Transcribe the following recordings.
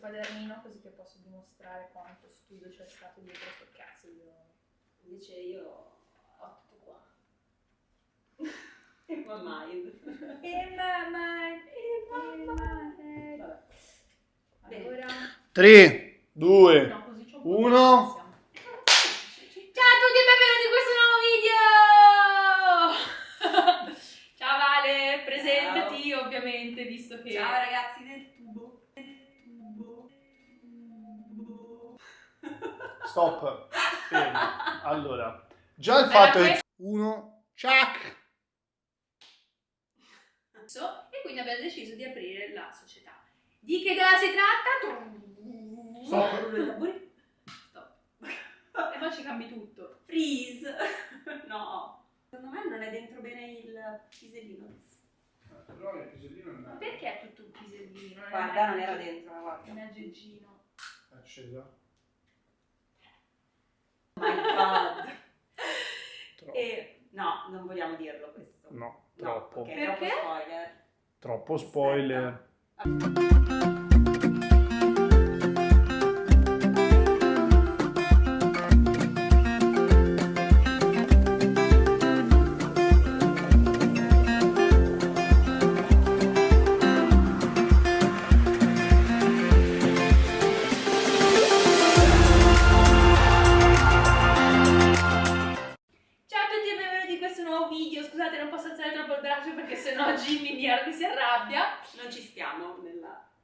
quadernino così che posso dimostrare quanto studio c'è stato dietro questo cazzo io. Invece io ho tutto qua. In my mind. In my mind. In my head. Allora. 3, 2, 1. Stop. Fermo. Allora, già il Era fatto che... questo- 1, ciak. e quindi abbiamo deciso di aprire la società. Di che cosa si tratta? Stop. Stop. E poi ci cambi tutto. Freeze. No. Secondo me non è dentro bene il pisellino. Però il pisellino Ma perché è tutto un pisellino? Guarda, non era dentro, Un guarda. aggeggino. È acceso. Oh my god. Troppo. E no, non vogliamo dirlo questo. No, No, troppo. ok, Perché? troppo spoiler. Troppo spoiler. Ciao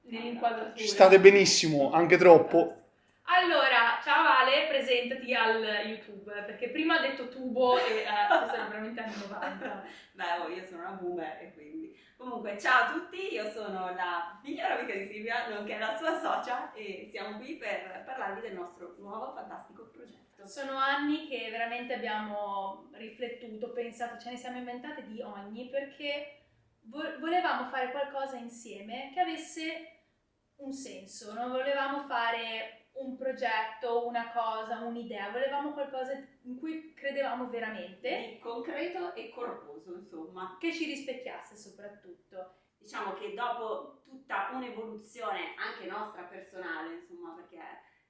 nell'inquadratura. Ci state benissimo, anche troppo. Allora, ciao Ale, presentati al YouTube, perché prima ha detto tubo e eh, era veramente anni 90. Beh, oh, io sono una boomer e quindi... Comunque, ciao a tutti, io sono la migliore amica di Silvia, nonché la sua socia e siamo qui per parlarvi del nostro nuovo fantastico progetto. Sono anni che veramente abbiamo riflettuto, pensato, ce ne siamo inventate di ogni, perché vo- volevamo fare qualcosa insieme che avesse un senso, non volevamo fare un progetto, una cosa, un'idea, volevamo qualcosa in cui credevamo veramente, Di concreto e corposo, insomma. che ci rispecchiasse soprattutto. Diciamo che dopo tutta un'evoluzione anche nostra personale, insomma, perché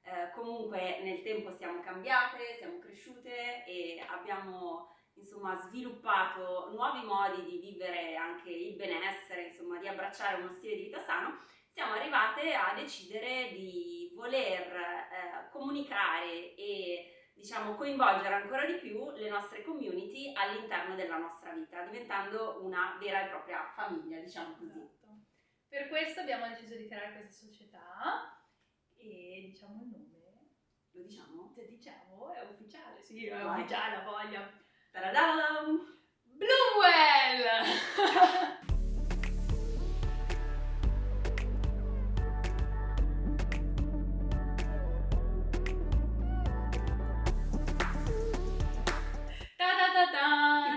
eh, comunque nel tempo siamo cambiate, siamo cresciute e abbiamo insomma sviluppato nuovi modi di vivere anche il benessere, insomma, di abbracciare uno stile di vita sano, siamo arrivate a decidere di voler eh, comunicare e diciamo coinvolgere ancora di più le nostre community all'interno della nostra vita, diventando una vera e propria famiglia, diciamo così. Esatto. Per questo abbiamo deciso di creare questa società e diciamo il nome. Lo diciamo? Se diciamo è ufficiale, sì, è Vai. ufficiale, voglia. Ta-da-dam! Bloomwell!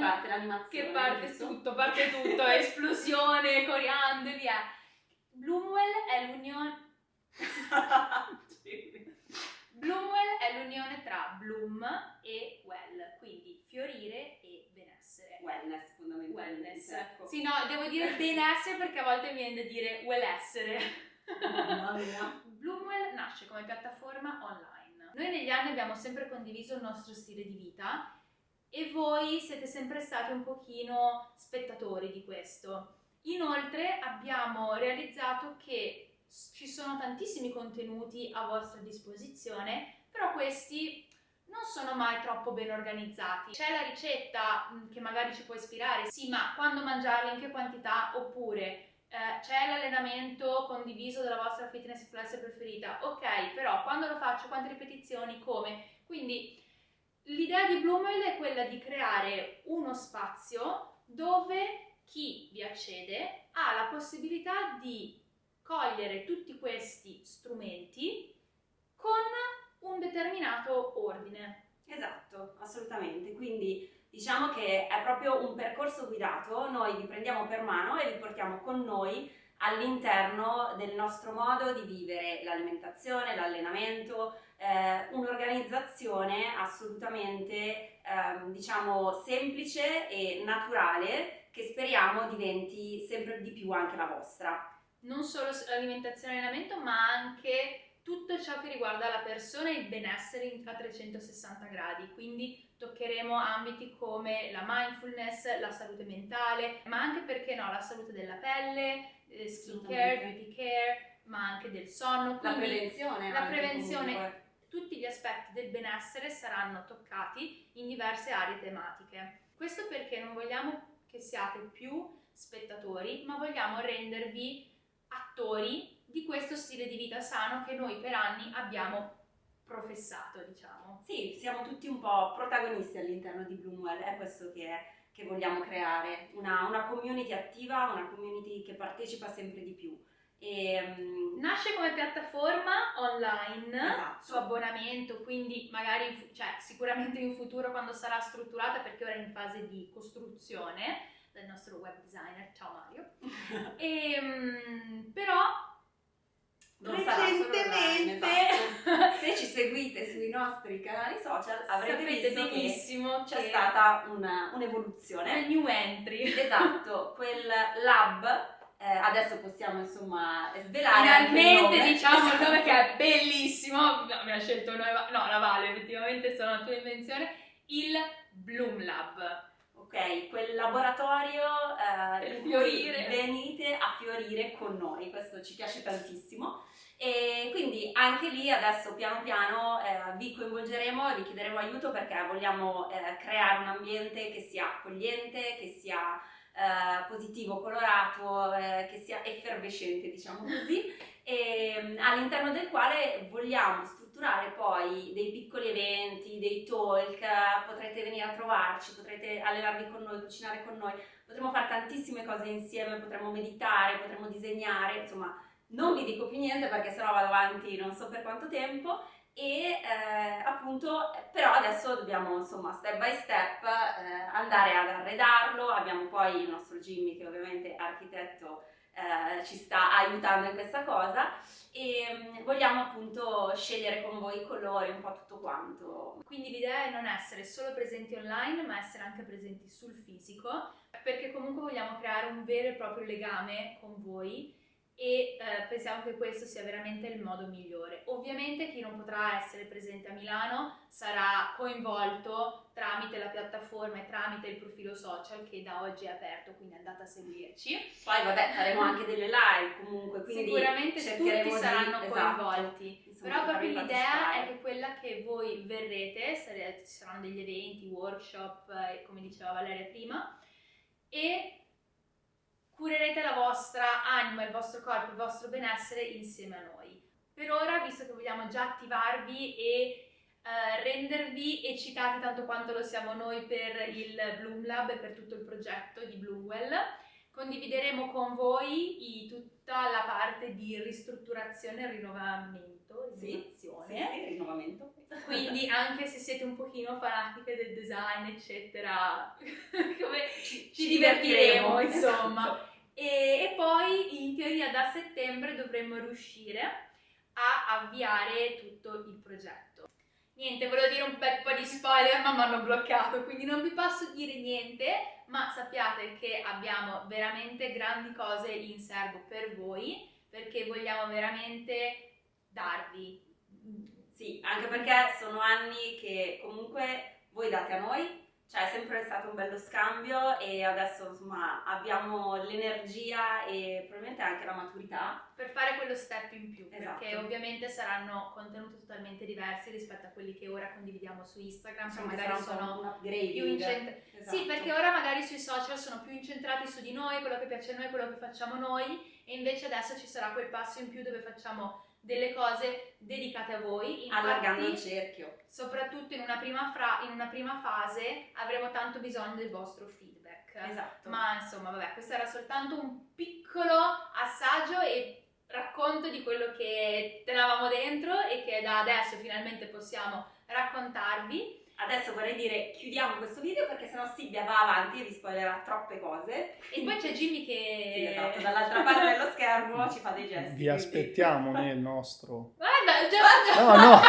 parte l'animazione. Che parte giusto? tutto, parte tutto, esplosione, coriandoli. eh. Bloomwell è l'unione... Bloomwell è l'unione tra bloom e well, quindi fiorire e benessere. Wellness, fondamentalmente. Wellness. Ecco. Sì, no, devo dire benessere perché a volte mi viene da dire wellessere. Mamma mia. Bloomwell nasce come piattaforma online. Noi negli anni abbiamo sempre condiviso il nostro stile di vita e voi siete sempre stati un pochino spettatori di questo. Inoltre abbiamo realizzato che ci sono tantissimi contenuti a vostra disposizione, però questi non sono mai troppo ben organizzati. C'è la ricetta mh, che magari ci può ispirare, sì, ma quando mangiarla, in che quantità, oppure eh, c'è l'allenamento condiviso dalla vostra fitness class preferita, ok, però quando lo faccio, quante ripetizioni, come? Quindi l'idea di Bloomwell è quella di creare uno spazio dove chi vi accede ha la possibilità di cogliere tutti questi strumenti con un determinato ordine. Esatto, assolutamente. Quindi diciamo che è proprio un percorso guidato, noi vi prendiamo per mano e vi portiamo con noi all'interno del nostro modo di vivere l'alimentazione, l'allenamento, eh, un'organizzazione assolutamente ehm, diciamo semplice e naturale che speriamo diventi sempre di più anche la vostra. non solo alimentazione e allenamento, ma anche tutto ciò che riguarda la persona e il benessere a 360 gradi. Quindi toccheremo ambiti come la mindfulness, la salute mentale, ma anche perché no, la salute della pelle, eh, skin care, beauty care, ma anche del sonno. La Quindi prevenzione. la prevenzione comunque. Tutti gli aspetti del benessere saranno toccati in diverse aree tematiche. Questo perché non vogliamo che siate più spettatori, ma vogliamo rendervi attori di questo stile di vita sano che noi per anni abbiamo professato, diciamo. Sì, siamo tutti un po' protagonisti all'interno di Bloomwell, è questo che, che vogliamo creare, una, una community attiva, una community che partecipa sempre di più. E, mm, Nasce come piattaforma online Esatto. su abbonamento, quindi magari cioè, sicuramente in futuro quando sarà strutturata, perché ora è in fase di costruzione dal nostro web designer, ciao Mario. Ehm, però non sarà recentemente online, esatto. se ci seguite sui nostri canali social avrete visto che benissimo c'è che stata una- è un'evoluzione. new entry. Esatto, quel lab, eh, adesso possiamo insomma svelare il Finalmente nome. diciamo il nome che è bellissimo, no, abbiamo scelto noi, no la Vale effettivamente sono una tua invenzione, il Bloom Lab. Ok, quel laboratorio eh, Per in cui fiorire. venite a fiorire con noi, questo ci piace tantissimo. E quindi anche lì adesso piano piano eh, vi coinvolgeremo e vi chiederemo aiuto perché vogliamo eh, creare un ambiente che sia accogliente, che sia eh, positivo, colorato, eh, che sia effervescente, diciamo così, e, mm, all'interno del quale vogliamo strutturare poi dei piccoli eventi, dei talk, potrete venire a trovarci, potrete allenarvi con noi, cucinare con noi, potremo fare tantissime cose insieme, potremo meditare, potremo disegnare, insomma non vi dico più niente perché sennò vado avanti non so per quanto tempo e eh, appunto però adesso dobbiamo insomma step by step eh, andare ad arredarlo. Abbiamo poi il nostro Jimmy che ovviamente è architetto eh, ci sta aiutando in questa cosa. E mm, vogliamo appunto scegliere con voi i colori un po' tutto quanto. Quindi l'idea è non essere solo presenti online, ma essere anche presenti sul fisico, perché comunque vogliamo creare un vero e proprio legame con voi e eh, pensiamo che questo sia veramente il modo migliore. Ovviamente chi non potrà essere presente a Milano sarà coinvolto tramite la piattaforma e tramite il profilo social che da oggi è aperto, quindi andate a seguirci. poi vabbè faremo anche delle live comunque quindi Sicuramente tutti di- saranno esatto, coinvolti. insomma, Però di proprio l'idea è che quella che voi verrete, ci saranno degli eventi, workshop, eh, come diceva Valeria prima, e curerete la vostra anima, il vostro corpo, il vostro benessere insieme a noi. Per ora, visto che vogliamo già attivarvi e eh, rendervi eccitati tanto quanto lo siamo noi per il Bloom Lab e per tutto il progetto di Bloomwell, condivideremo con voi i- tutta la parte di ristrutturazione e rinnovamento, Sì. Sì, sì, rinnovamento. Quindi anche se siete un pochino fanatiche del design, eccetera, ci, ci divertiremo, divertiremo, insomma. esatto. E, e poi in teoria da settembre dovremmo riuscire a avviare tutto il progetto. Niente, volevo dire un bel po' di spoiler, ma mi hanno bloccato, quindi non vi posso dire niente, ma sappiate che abbiamo veramente grandi cose in serbo per voi, perché vogliamo veramente darvi Sì, anche perché sono anni che comunque voi date a noi, cioè è sempre stato un bello scambio e adesso insomma abbiamo l'energia e probabilmente anche la maturità. per fare quello step in più, perché Esatto. ovviamente saranno contenuti totalmente diversi rispetto a quelli che ora condividiamo su Instagram, che Insomma, magari sono più incentrati. Esatto. Sì, perché ora magari sui social sono più incentrati su di noi, quello che piace a noi, quello che facciamo noi, e invece adesso ci sarà quel passo in più dove facciamo delle cose dedicate a voi. Infatti, allargando il cerchio. soprattutto in una, prima fra- in una prima fase avremo tanto bisogno del vostro feedback. Esatto. Ma insomma, vabbè, questo era soltanto un piccolo assaggio e racconto di quello che tenevamo dentro e che da adesso finalmente possiamo raccontarvi. Adesso vorrei dire chiudiamo questo video perché sennò Silvia va avanti e vi spoilerà troppe cose. E poi c'è Jimmy che... Sì, esatto, dall'altra parte schermo ci fa dei gesti. Vi quindi- aspettiamo nel nostro... Guarda, già... No, no.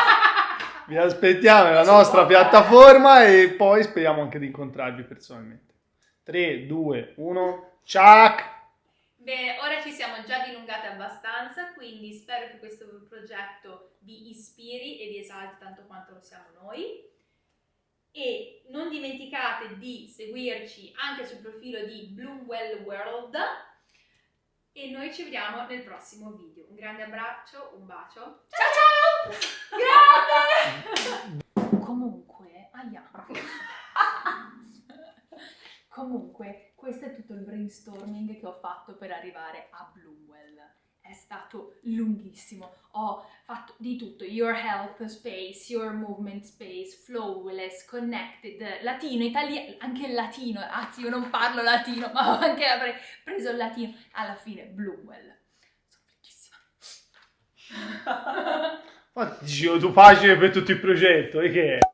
Vi aspettiamo nella nostra piattaforma e poi speriamo anche di incontrarvi personalmente. 3, 2, 1, ciao! Bene, ora ci siamo già dilungate abbastanza, quindi spero che questo progetto vi ispiri e vi esalti tanto quanto lo siamo noi. E non dimenticate di seguirci anche sul profilo di Bloomwell World e noi ci vediamo nel prossimo video. Un grande abbraccio, un bacio. Ciao ciao! Grande! Comunque, aia. Comunque, questo è tutto il brainstorming che ho fatto per arrivare a Bloomwell. È stato lunghissimo. Ho fatto di tutto: your health space, your movement space, flowless, connected, latino, italiano, anche il latino. Anzi, io non parlo latino, ma anche avrei preso il latino. Alla fine, Bloomwell. Sono ti dicevo tu facile per tutto il progetto, e che è?